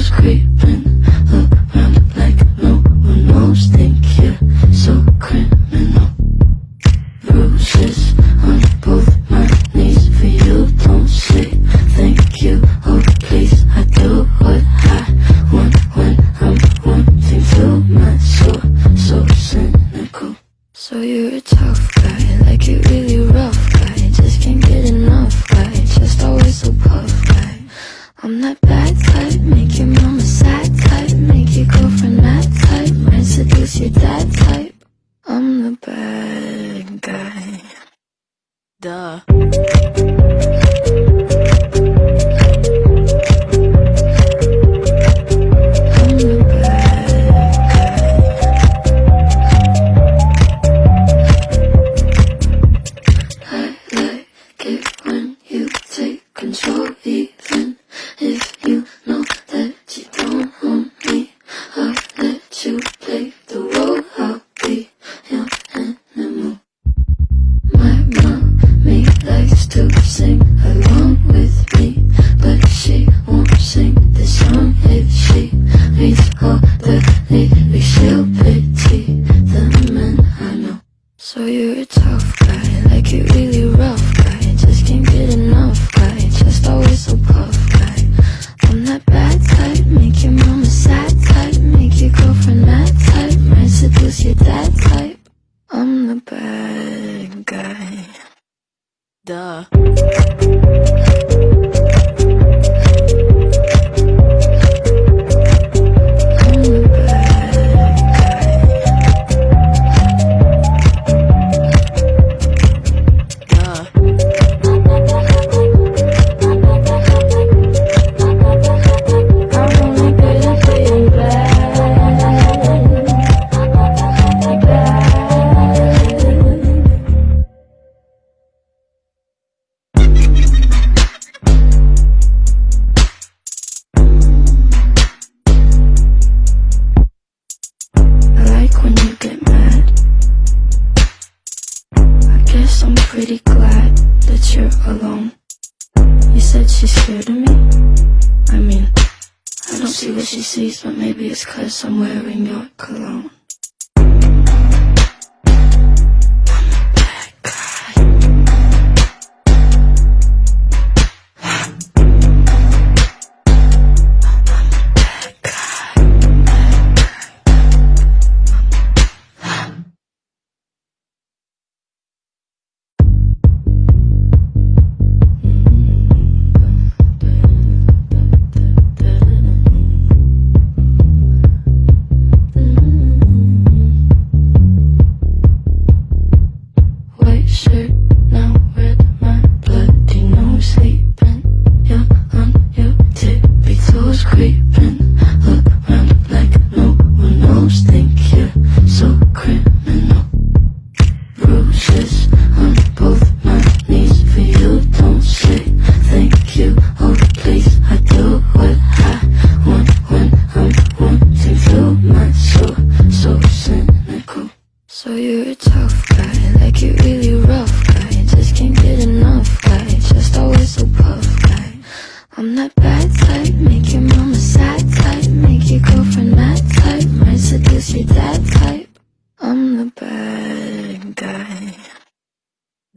goes creeping around like no one knows. Think you're so criminal. Bruises on both my knees for you. Don't say thank you, oh please I do what I want when I'm wanting to. My soul so cynical. So you're a tough guy like you really said she's scared of me? I mean, I don't see what she sees, but maybe it's cause I'm wearing your cologne. shirt.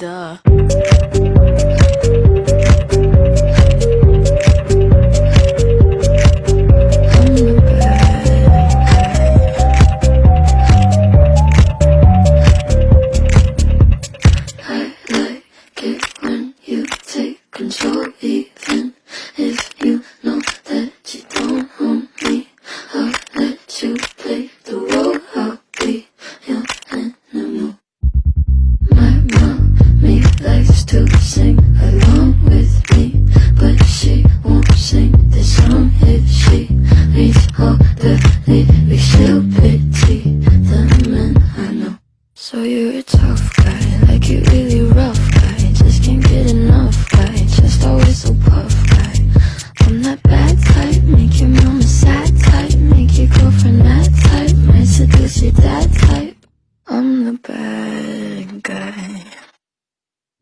Duh.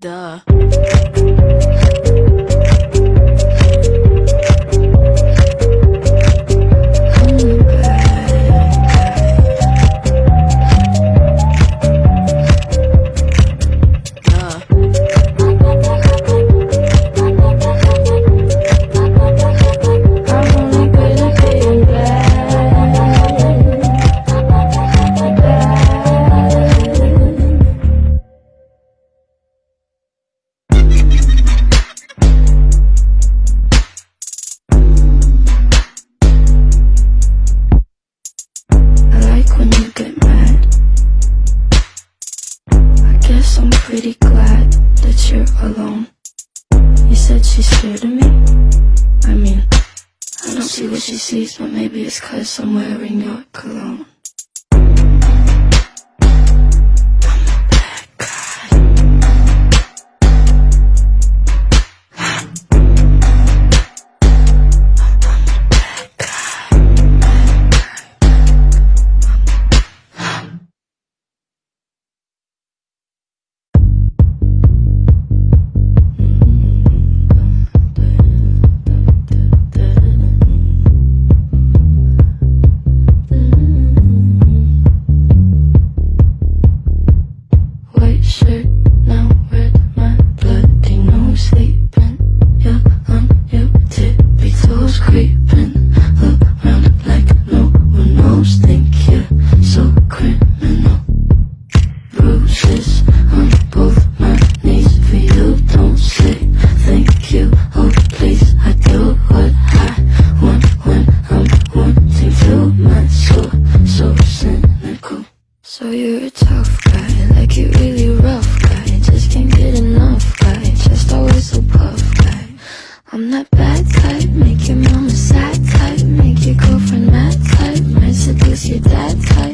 Duh. But maybe it's cause I'm wearing your cologne cut Make your mama sad Type. Make your girlfriend mad Type. Might seduce your dad Type.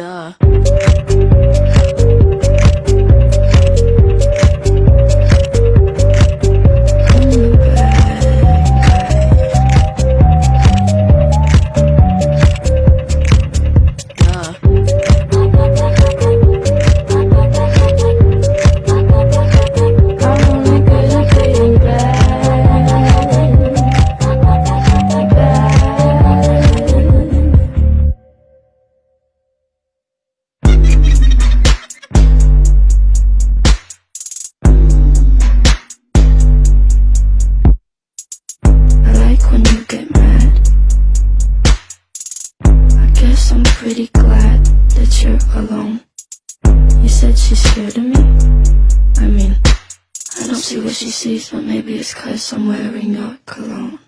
Pretty she sees But maybe it's cause I'm wearing your cologne